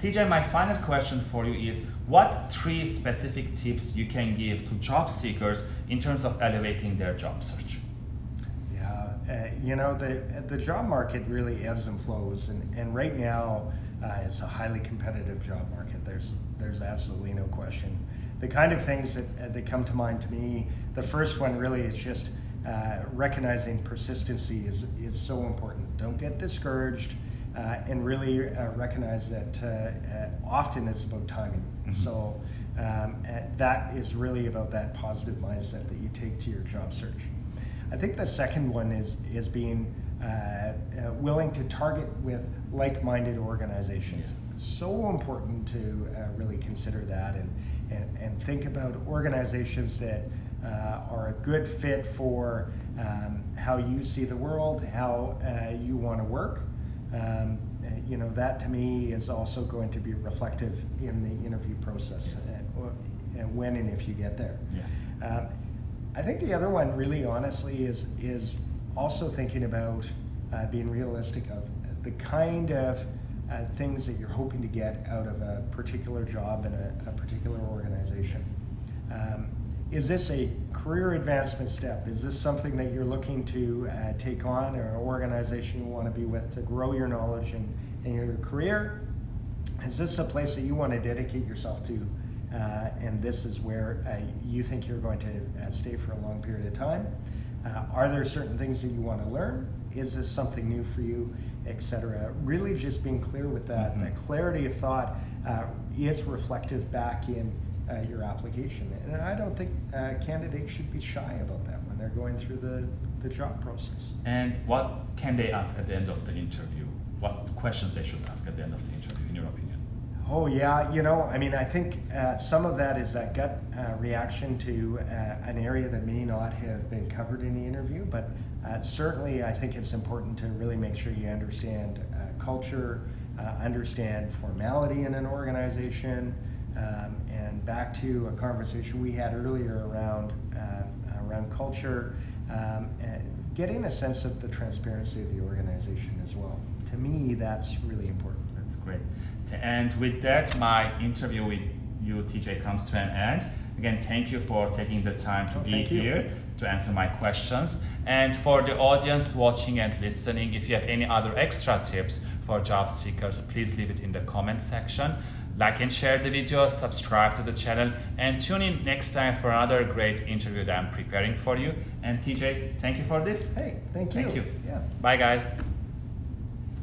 TJ, my final question for you is, what three specific tips you can give to job seekers in terms of elevating their job search? Yeah, uh, you know, the, the job market really ebbs and flows, and, and right now uh, it's a highly competitive job market. There's, there's absolutely no question. The kind of things that, uh, that come to mind to me, the first one really is just uh, recognizing persistency is, is so important. Don't get discouraged. Uh, and really uh, recognize that uh, uh often it's about timing. Mm-hmm. So um, uh, that is really about that positive mindset that you take to your job search. I think the second one is is being uh, willing to target with like-minded organizations. Yes. So important to really consider that and, and, and think about organizations that are a good fit for um, how you see the world, how you want to work, um, you know, that to me is also going to be reflective in the interview process yes. and, when and if you get there. Yeah. Um, I think the other one, really honestly, is is also thinking about uh, being realistic of the kind of uh, things that you're hoping to get out of a particular job in a, a particular organization. Um, is this a career advancement step? Is this something that you're looking to uh, take on or an organization you want to be with to grow your knowledge and, and your career? Is this a place that you want to dedicate yourself to? Uh, and this is where uh, you think you're going to uh, stay for a long period of time? Uh, are there certain things that you want to learn? Is this something new for you, etc.? Really, just being clear with that. Mm-hmm. That clarity of thought uh, is reflective back in uh, your application. And I don't think uh, candidates should be shy about that when they're going through the, the job process. And what can they ask at the end of the interview? What questions they should ask at the end of the interview, in your opinion? Oh yeah, you know, I mean, I think uh, some of that is that gut uh, reaction to uh, an area that may not have been covered in the interview, but uh, certainly I think it's important to really make sure you understand uh, culture, uh, understand formality in an organization, um, and back to a conversation we had earlier around uh, around culture, um, getting a sense of the transparency of the organization as well. To me, that's really important. That's great. And with that, my interview with you, TJ, comes to an end. Again, thank you for taking the time to oh, be here you. to answer my questions. And for the audience watching and listening, if you have any other extra tips for job seekers, please leave it in the comment section. Like and share the video, subscribe to the channel, and tune in next time for another great interview that I'm preparing for you. And TJ, thank you for this. Hey, thank you. Thank you. Yeah. Bye, guys.